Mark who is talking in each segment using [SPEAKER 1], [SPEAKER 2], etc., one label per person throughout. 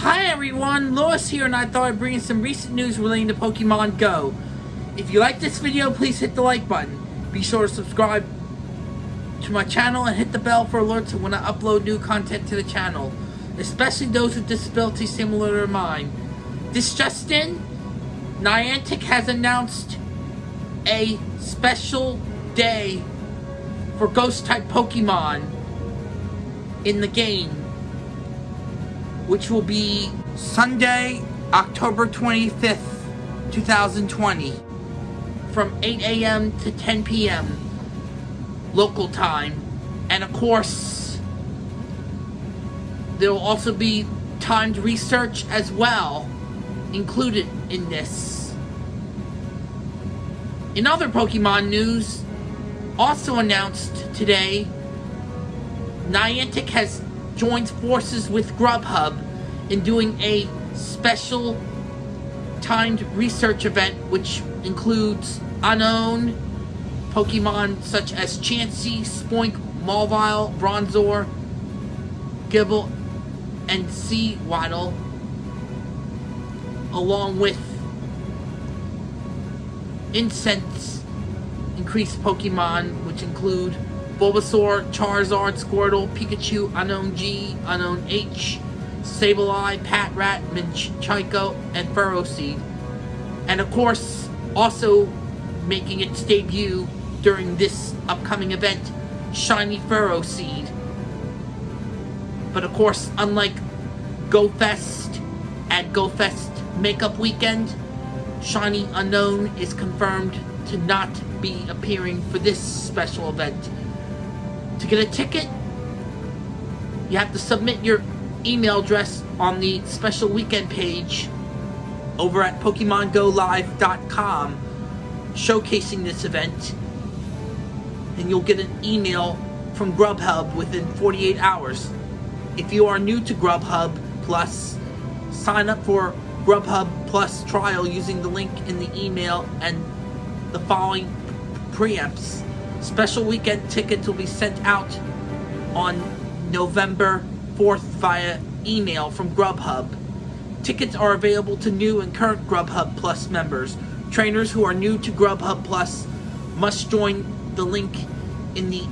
[SPEAKER 1] Hi everyone, Lewis here and I thought I'd bring you some recent news relating to Pokemon Go. If you like this video, please hit the like button. Be sure to subscribe to my channel and hit the bell for alerts when I upload new content to the channel, especially those with disabilities similar to mine. This just in, Niantic has announced a special day for Ghost-type Pokemon in the game which will be Sunday, October 25th, 2020, from 8 a.m. to 10 p.m. local time. And of course, there will also be timed research as well included in this. In other Pokemon news, also announced today, Niantic has joined forces with Grubhub in doing a special timed research event which includes unknown Pokemon such as Chansey, Spoink, Mawile, Bronzor, Gible, and Sewaddle, along with incense increased Pokemon which include Bulbasaur, Charizard, Squirtle, Pikachu, Unown G, Unown H, Sableye, Patrat, Minccino, and Ferroseed. And of course, also making its debut during this upcoming event, Shiny Ferroseed. But of course, unlike GoFest at GoFest Makeup Weekend, Shiny Unown is confirmed to not be appearing for this special event. To get a ticket, you have to submit your email address on the special weekend page over at PokemonGoLive.com showcasing this event and you'll get an email from Grubhub within 48 hours. If you are new to Grubhub Plus, sign up for Grubhub Plus trial using the link in the email and the following preamps. Special weekend tickets will be sent out on November 4th via email from Grubhub. Tickets are available to new and current Grubhub Plus members. Trainers who are new to Grubhub Plus must join the link in the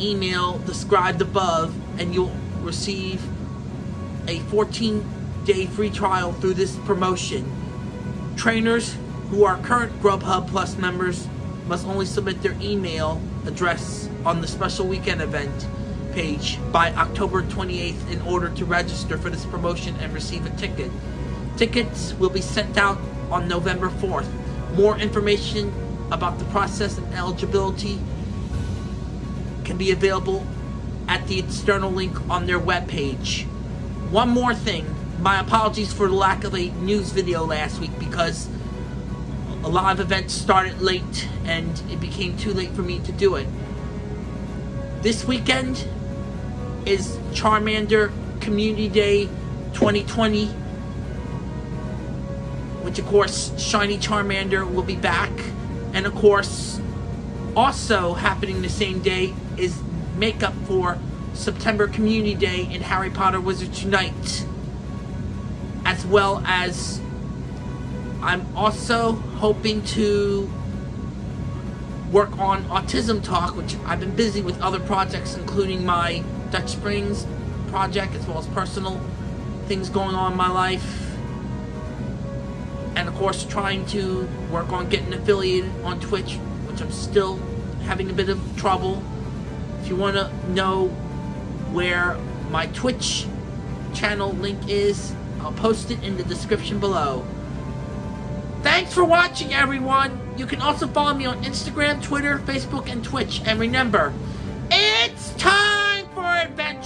[SPEAKER 1] email described above and you'll receive a 14 day free trial through this promotion. Trainers who are current Grubhub Plus members must only submit their email address on the special weekend event page by October 28th in order to register for this promotion and receive a ticket. Tickets will be sent out on November 4th. More information about the process and eligibility can be available at the external link on their webpage. One more thing, my apologies for the lack of a news video last week because a lot of events started late and it became too late for me to do it. This weekend is Charmander Community Day 2020 which of course Shiny Charmander will be back. And of course also happening the same day is makeup for September Community Day in Harry Potter Wizards Unite. As well as I'm also hoping to work on Autism Talk, which I've been busy with other projects, including my Dutch Springs project, as well as personal things going on in my life. And of course, trying to work on getting affiliated on Twitch, which I'm still having a bit of trouble. If you want to know where my Twitch channel link is, I'll post it in the description below. Thanks for watching, everyone. You can also follow me on Instagram, Twitter, Facebook, and Twitch. And remember,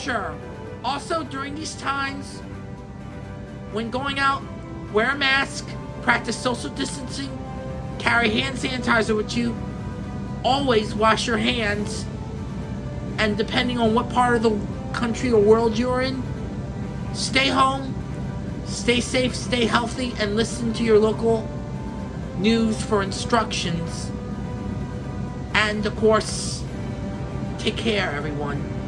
[SPEAKER 1] adventure. Also, during these times, when going out, wear a mask, practice social distancing, carry hand sanitizer with you, always wash your hands, and depending on what part of the country or world you're in, stay home, stay safe, stay healthy, and listen to your local news for instructions. And of course, take care everyone.